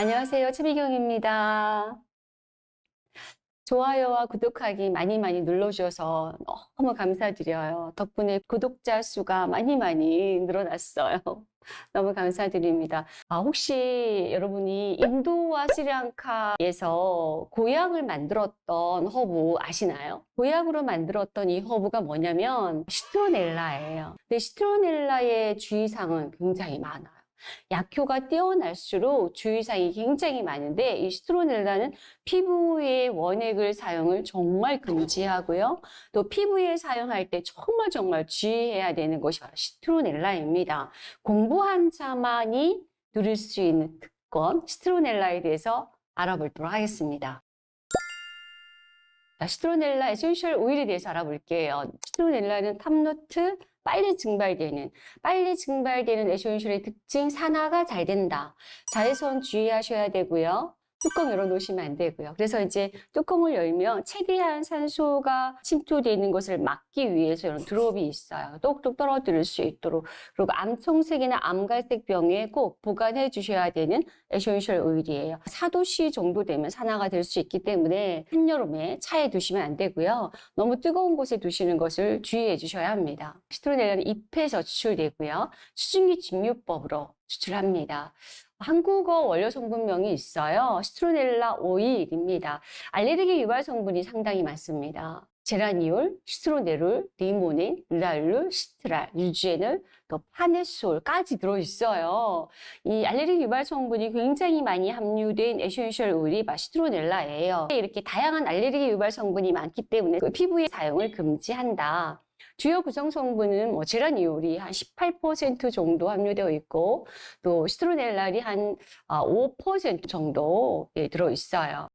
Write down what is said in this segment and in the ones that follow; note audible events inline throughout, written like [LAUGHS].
안녕하세요. 최미경입니다. 좋아요와 구독하기 많이 많이 눌러주셔서 너무 감사드려요. 덕분에 구독자 수가 많이 많이 늘어났어요. [LAUGHS] 너무 감사드립니다. 아, 혹시 여러분이 인도와 스리랑카에서 고약을 만들었던 허브 아시나요? 고약으로 만들었던 이 허브가 뭐냐면 시트로넬라예요. 근데 시트로넬라의 주의사항은 굉장히 많아요. 약효가 뛰어날수록 주의사항이 굉장히 많은데 이 시트로넬라는 피부에 원액을 사용을 정말 금지하고요. 또 피부에 사용할 때 정말 정말 주의해야 되는 것이 바로 시트로넬라입니다. 공부한 자만이 누릴 수 있는 특권 시트로넬라에 대해서 알아보도록 하겠습니다. 시트로넬라 essential 오일에 대해서 알아볼게요. 시트로넬라는 top note, 빨리 증발되는 빨리 증발되는 essential의 특징 산화가 잘 된다. 자외선 주의하셔야 되고요. 뚜껑 열어놓으시면 안 되고요. 그래서 이제 뚜껑을 열면 최대한 산소가 침투되는 것을 막기 위해서 이런 drop이 있어요. 똑똑 떨어뜨릴 수 있도록. 그리고 암청색이나 암갈색 병에 꼭 보관해 주셔야 되는 essential 오일이에요. 4도씨 정도 되면 산화가 될 수 있기 때문에 한여름에 차에 두시면 안 되고요. 너무 뜨거운 곳에 두시는 것을 주의해 주셔야 합니다. 시트로넬라는 잎에서 추출되고요. 수증기 증류법으로 추출합니다. 한국어 원료 성분명이 있어요. 시트로넬라 오일입니다. 알레르기 유발 성분이 상당히 많습니다. 제라니올, 시트로넬올, 리모넨, 리날룰, 시트랄, 유제놀, 또 파네솔까지 들어있어요. 이 알레르기 유발 성분이 굉장히 많이 함유된 essential 오일이 시트로넬라예요. 이렇게 다양한 알레르기 유발 성분이 많기 때문에 그 피부의 사용을 금지한다. 주요 구성 성분은 뭐 제라니올이 한 18% 정도 함유되어 있고 또 시트로넬랄이 한 5% 정도 예, 들어 있어요.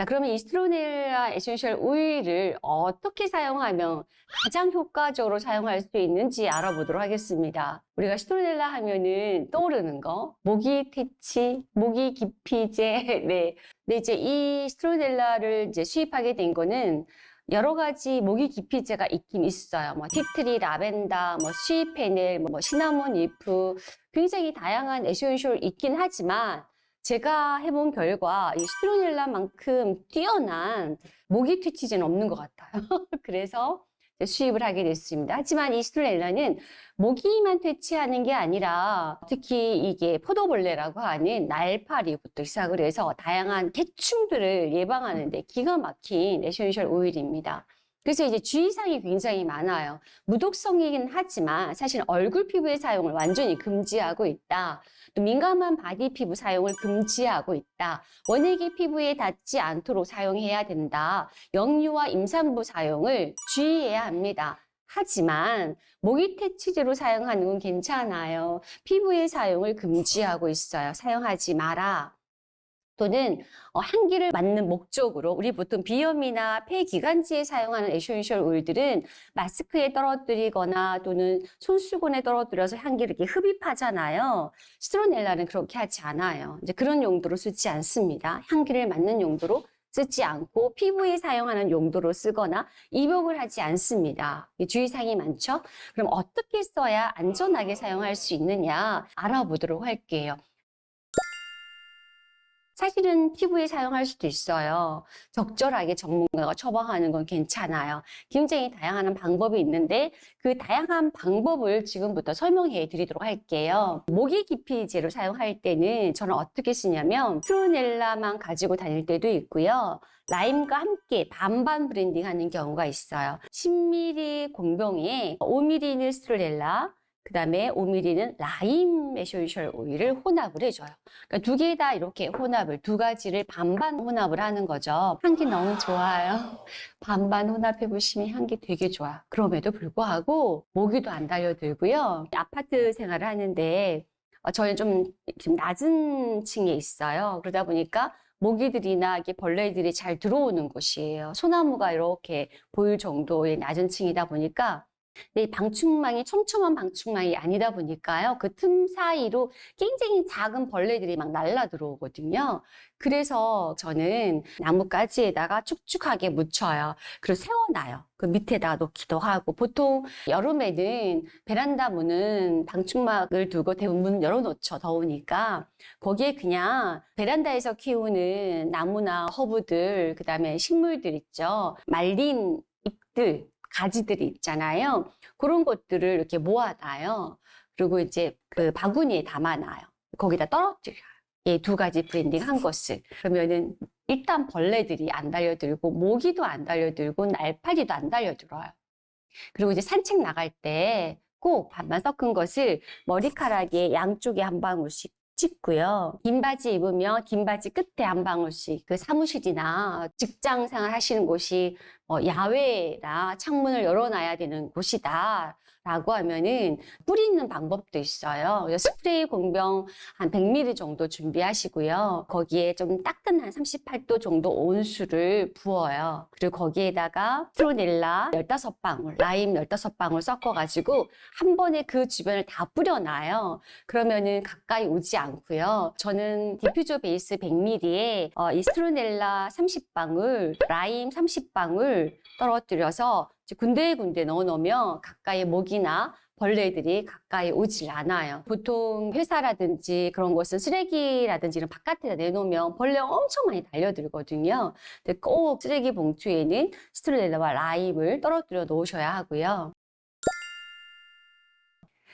자, 그러면 이 시트로넬라 essential 오일을 어떻게 사용하면 가장 효과적으로 사용할 수 있는지 알아보도록 하겠습니다. 우리가 시트로넬라 하면은 떠오르는 거, 모기 퇴치, 모기 기피제, [LAUGHS] 네. 근데 이제 이 시트로넬라를 이제 수입하게 된 거는 여러 가지 모기 기피제가 있긴 있어요. 뭐 tea tree, 라벤더, 뭐 시페넬, 뭐 cinnamon leaf 굉장히 다양한 essential 있긴 하지만 제가 해본 결과 이 시트로넬라만큼 뛰어난 모기 퇴치제는 없는 것 같아요. [LAUGHS] 그래서 수입을 하게 됐습니다. 하지만 이 시트로넬라는 모기만 퇴치하는 게 아니라 특히 이게 포도벌레라고 하는 날파리부터 시작을 해서 다양한 해충들을 예방하는 데 기가 막힌 essential 오일입니다. 그래서 이제 주의사항이 굉장히 많아요. 무독성이긴 하지만 사실 얼굴 피부의 사용을 완전히 금지하고 있다. 또 민감한 body 피부 사용을 금지하고 있다. 원액이 피부에 닿지 않도록 사용해야 된다. 영유아 임산부 사용을 주의해야 합니다. 하지만 모기 퇴치제로 사용하는 건 괜찮아요. 피부의 사용을 금지하고 있어요. 사용하지 마라. 또는 어, 향기를 맡는 목적으로 우리 보통 비염이나 폐기관지에 사용하는 essential 오일들은 마스크에 떨어뜨리거나 또는 손수건에 떨어뜨려서 향기를 이렇게 흡입하잖아요. 스트로넬라는 그렇게 하지 않아요. 이제 그런 용도로 쓰지 않습니다. 향기를 맡는 용도로 쓰지 않고 피부에 사용하는 용도로 쓰거나 입욕을 하지 않습니다. 주의사항이 많죠? 그럼 어떻게 써야 안전하게 사용할 수 있느냐 알아보도록 할게요. 사실은 피부에 사용할 수도 있어요. 적절하게 전문가가 처방하는 건 괜찮아요. 굉장히 다양한 방법이 있는데 그 다양한 방법을 지금부터 설명해 드리도록 할게요. 모기 기피제로 사용할 때는 저는 어떻게 쓰냐면 시트로넬라만 가지고 다닐 때도 있고요. 라임과 함께 반반 blending 하는 경우가 있어요. 10ml 공병에 5ml는 시트로넬라, 그 다음에 5ml는 라임 essential oil을 혼합을 해줘요. 그러니까 두 개 다 이렇게 혼합을, 두 가지를 반반 혼합을 하는 거죠. 향기 너무 좋아요. 반반 혼합해 보시면 향기 되게 좋아. 그럼에도 불구하고 모기도 안 달려들고요. 아파트 생활을 하는데 어, 저희는 좀 지금 낮은 층에 있어요. 그러다 보니까 모기들이나 이게 벌레들이 잘 들어오는 곳이에요. 소나무가 이렇게 보일 정도의 낮은 층이다 보니까 이 방충망이 촘촘한 방충망이 아니다 보니까요. 그 틈 사이로 굉장히 작은 벌레들이 막 날라 들어오거든요. 그래서 저는 나뭇가지에다가 축축하게 묻혀요. 그리고 세워놔요. 그 밑에다 놓기도 하고 보통 여름에는 베란다 문은 방충막을 두고 대부분 문 열어놓죠. 더우니까 거기에 그냥 베란다에서 키우는 나무나 허브들 그다음에 식물들 있죠. 말린 잎들 가지들이 있잖아요. 그런 것들을 이렇게 모아놔요. 그리고 이제 그 바구니에 담아놔요. 거기다 떨어뜨려요. 이 두 가지 blending 한 것을. 그러면은 일단 벌레들이 안 달려들고 모기도 안 달려들고 날파리도 안 달려들어요. 그리고 이제 산책 나갈 때 꼭 반만 섞은 것을 머리카락에 양쪽에 한 방울씩 찍고요. 긴 바지 입으면 긴 바지 끝에 한 방울씩 그 사무실이나 직장 생활 하시는 곳이 어, 야외라 창문을 열어놔야 되는 곳이다. 라고 하면은 뿌리는 방법도 있어요. 스프레이 공병 한 100ml 정도 준비하시고요. 거기에 좀 따끈한 38도 정도 온수를 부어요. 그리고 거기에다가 시트로넬라 15방울, 라임 15방울 섞어가지고 한 번에 그 주변을 다 뿌려놔요. 그러면은 가까이 오지 않고요. 저는 diffuser base 100ml에 어, 이 시트로넬라 30방울, 라임 30방울 떨어뜨려서 군데 군데 넣어 놓으면 가까이 모기나 벌레들이 가까이 오질 않아요. 보통 회사라든지 그런 곳은 쓰레기라든지 이런 바깥에다 내놓으면 벌레 엄청 많이 달려들거든요. 꼭 쓰레기 봉투에는 스트로넬라와 라임을 떨어뜨려 놓으셔야 하고요.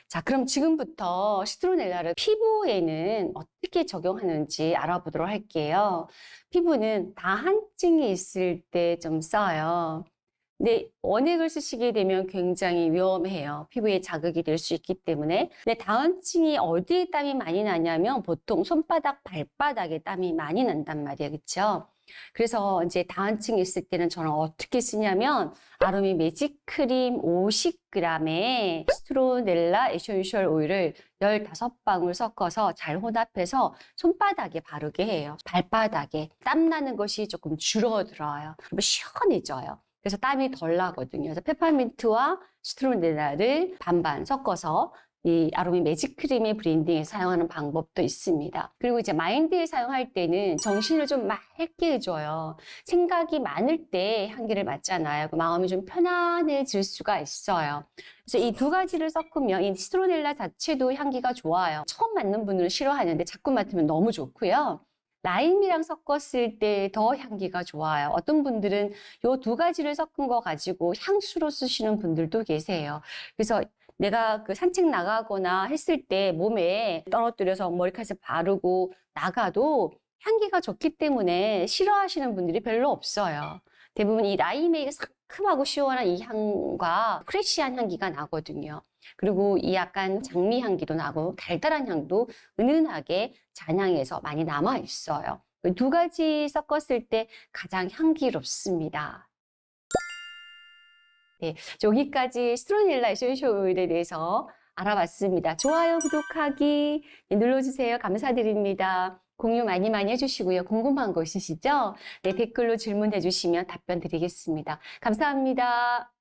자, 그럼 지금부터 시트로넬라를 피부에는 어떻게 적용하는지 알아보도록 할게요. 피부는 다한증이 있을 때 좀 써요. 근데 원액을 쓰시게 되면 굉장히 위험해요. 피부에 자극이 될 수 있기 때문에. 근데 다한증이 어디에 땀이 많이 나냐면 보통 손바닥, 발바닥에 땀이 많이 난단 말이에요. 그렇죠? 그래서 이제 다한증이 있을 때는 저는 어떻게 쓰냐면 아로미 매직 크림 50g에 시트로넬라 essential oil을 15방울 섞어서 잘 혼합해서 손바닥에 바르게 해요. 발바닥에 땀 나는 것이 조금 줄어들어요. 그리고 시원해져요. 그래서 땀이 덜 나거든요. 그래서 페퍼민트와 시트로넬라를 반반 섞어서 이 아로미 매직 크림의 blending에 사용하는 방법도 있습니다. 그리고 이제 마인드에 사용할 때는 정신을 좀 맑게 해줘요. 생각이 많을 때 향기를 맡잖아요. 그 마음이 좀 편안해질 수가 있어요. 그래서 이 두 가지를 섞으면 이 시트로넬라 자체도 향기가 좋아요. 처음 맡는 분들은 싫어하는데 자꾸 맡으면 너무 좋고요. 라임이랑 섞었을 때 더 향기가 좋아요. 어떤 분들은 이두 가지를 섞은 거 가지고 향수로 쓰시는 분들도 계세요. 그래서 내가 그 산책 나가거나 했을 때 몸에 떨어뜨려서 머리카락에 바르고 나가도 향기가 좋기 때문에 싫어하시는 분들이 별로 없어요. 대부분 이 라임의 상큼하고 시원한 이 향과 fresh한 향기가 나거든요. 그리고 이 약간 장미 향기도 나고 달달한 향도 은은하게 잔향에서 많이 남아 있어요. 그 두 가지 섞었을 때 가장 향기롭습니다. 네, 여기까지 시트로넬라 essential oil에 대해서 알아봤습니다. 좋아요, 구독하기 눌러주세요. 감사드립니다. 공유 많이 많이 해주시고요. 궁금한 거 있으시죠? 네, 댓글로 질문해 주시면 답변 드리겠습니다. 감사합니다.